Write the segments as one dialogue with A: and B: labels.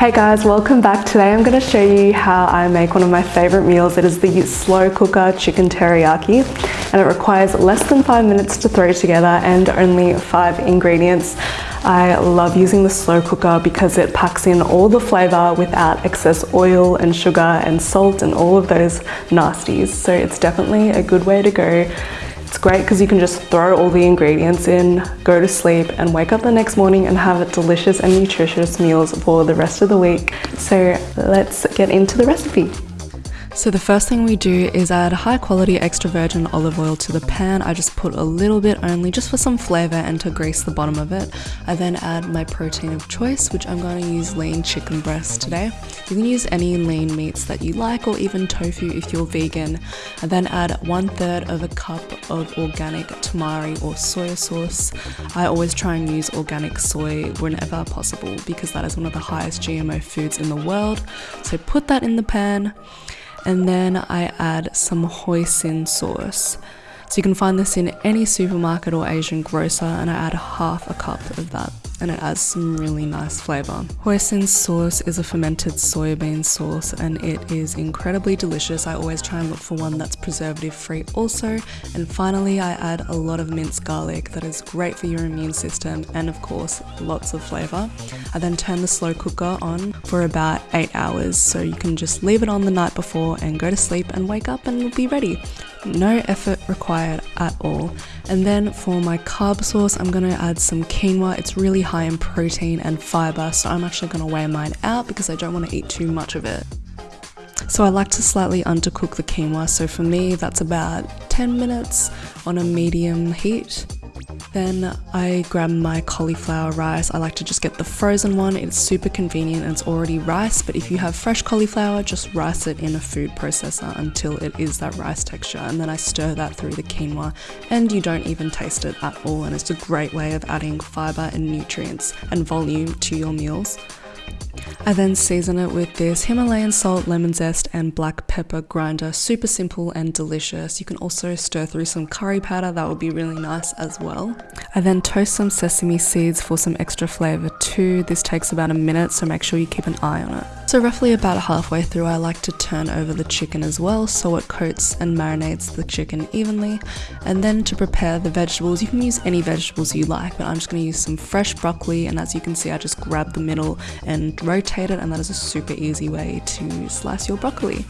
A: Hey guys, welcome back. Today I'm going to show you how I make one of my favorite meals. It is the slow cooker chicken teriyaki and it requires less than five minutes to throw together and only five ingredients. I love using the slow cooker because it packs in all the flavor without excess oil and sugar and salt and all of those nasties. So it's definitely a good way to go it's great because you can just throw all the ingredients in, go to sleep and wake up the next morning and have delicious and nutritious meals for the rest of the week. So let's get into the recipe. So the first thing we do is add high quality extra virgin olive oil to the pan. I just put a little bit only just for some flavor and to grease the bottom of it. I then add my protein of choice, which I'm going to use lean chicken breast today. You can use any lean meats that you like or even tofu if you're vegan. I then add one third of a cup of organic tamari or soy sauce. I always try and use organic soy whenever possible because that is one of the highest GMO foods in the world. So put that in the pan and then I add some hoisin sauce. So you can find this in any supermarket or Asian grocer and I add half a cup of that and it adds some really nice flavour. Hoisin sauce is a fermented soybean sauce and it is incredibly delicious. I always try and look for one that's preservative free also. And finally I add a lot of minced garlic that is great for your immune system and of course lots of flavour. I then turn the slow cooker on for about 8 hours so you can just leave it on the night before and go to sleep and wake up and it'll be ready. No effort required at all. And then for my carb source, I'm gonna add some quinoa. It's really high in protein and fiber, so I'm actually gonna weigh mine out because I don't wanna eat too much of it. So I like to slightly undercook the quinoa, so for me that's about 10 minutes on a medium heat. Then I grab my cauliflower rice. I like to just get the frozen one. It's super convenient and it's already rice, but if you have fresh cauliflower, just rice it in a food processor until it is that rice texture. And then I stir that through the quinoa and you don't even taste it at all. And it's a great way of adding fiber and nutrients and volume to your meals. I then season it with this Himalayan salt, lemon zest, and black pepper grinder. Super simple and delicious. You can also stir through some curry powder, that would be really nice as well. I then toast some sesame seeds for some extra flavour This takes about a minute, so make sure you keep an eye on it. So roughly about halfway through I like to turn over the chicken as well so it coats and marinates the chicken evenly. And then to prepare the vegetables, you can use any vegetables you like but I'm just going to use some fresh broccoli and as you can see I just grab the middle and rotate it and that is a super easy way to slice your broccoli.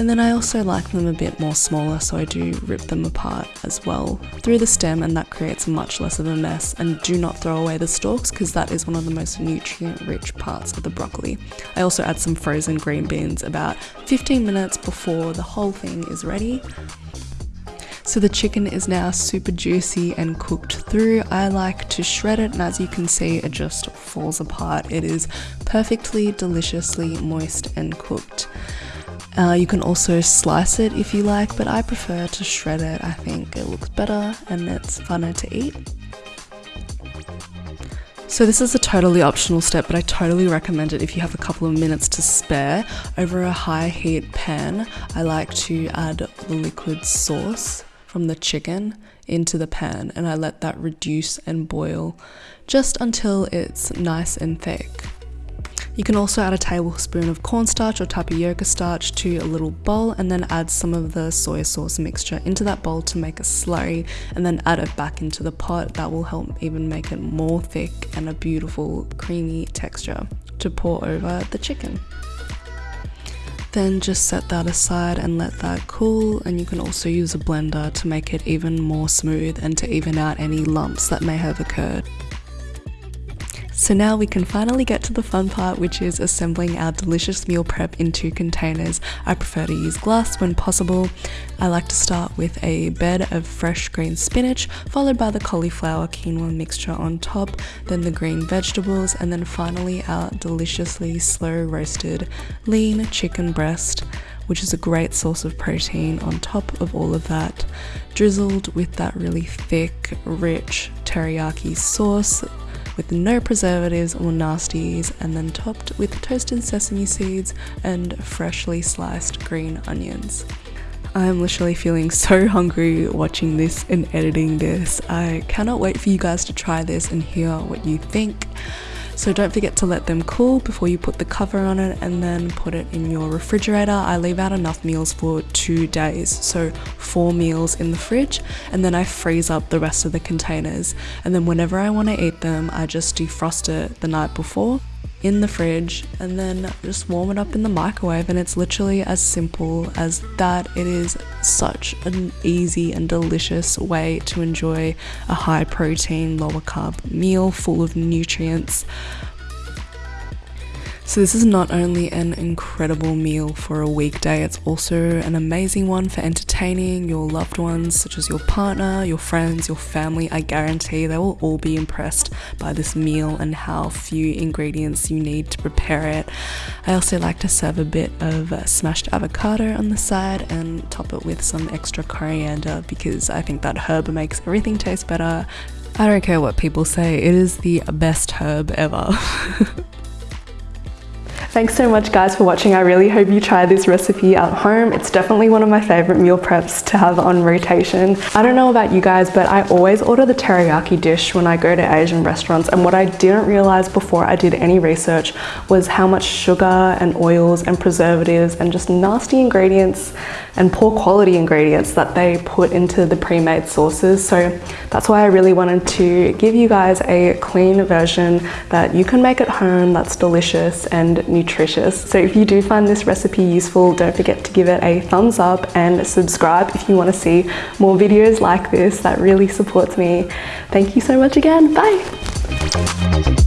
A: And then I also like them a bit more smaller so I do rip them apart as well through the stem and that creates much less of a mess and do not throw away the stalks because that is one of the most nutrient rich parts of the broccoli. I also add some frozen green beans about 15 minutes before the whole thing is ready so the chicken is now super juicy and cooked through. I like to shred it and as you can see it just falls apart. It is perfectly deliciously moist and cooked. Uh, you can also slice it if you like, but I prefer to shred it. I think it looks better and it's funner to eat. So this is a totally optional step, but I totally recommend it if you have a couple of minutes to spare. Over a high heat pan, I like to add the liquid sauce from the chicken into the pan and I let that reduce and boil just until it's nice and thick. You can also add a tablespoon of cornstarch or tapioca starch to a little bowl and then add some of the soy sauce mixture into that bowl to make a slurry and then add it back into the pot. That will help even make it more thick and a beautiful creamy texture to pour over the chicken. Then just set that aside and let that cool and you can also use a blender to make it even more smooth and to even out any lumps that may have occurred. So now we can finally get to the fun part which is assembling our delicious meal prep into containers. I prefer to use glass when possible. I like to start with a bed of fresh green spinach followed by the cauliflower quinoa mixture on top, then the green vegetables and then finally our deliciously slow roasted lean chicken breast which is a great source of protein on top of all of that, drizzled with that really thick, rich teriyaki sauce with no preservatives or nasties and then topped with toasted sesame seeds and freshly sliced green onions. I'm literally feeling so hungry watching this and editing this. I cannot wait for you guys to try this and hear what you think. So don't forget to let them cool before you put the cover on it and then put it in your refrigerator. I leave out enough meals for two days, so four meals in the fridge, and then I freeze up the rest of the containers. And then whenever I want to eat them, I just defrost it the night before in the fridge and then just warm it up in the microwave and it's literally as simple as that. It is such an easy and delicious way to enjoy a high protein lower carb meal full of nutrients so, this is not only an incredible meal for a weekday, it's also an amazing one for entertaining your loved ones, such as your partner, your friends, your family. I guarantee they will all be impressed by this meal and how few ingredients you need to prepare it. I also like to serve a bit of smashed avocado on the side and top it with some extra coriander because I think that herb makes everything taste better. I don't care what people say, it is the best herb ever. Thanks so much guys for watching. I really hope you try this recipe at home. It's definitely one of my favorite meal preps to have on rotation. I don't know about you guys, but I always order the teriyaki dish when I go to Asian restaurants. And what I didn't realize before I did any research was how much sugar and oils and preservatives and just nasty ingredients and poor quality ingredients that they put into the pre-made sauces. So that's why I really wanted to give you guys a clean version that you can make at home that's delicious and nutritious. So if you do find this recipe useful, don't forget to give it a thumbs up and subscribe if you want to see more videos like this. That really supports me. Thank you so much again. Bye.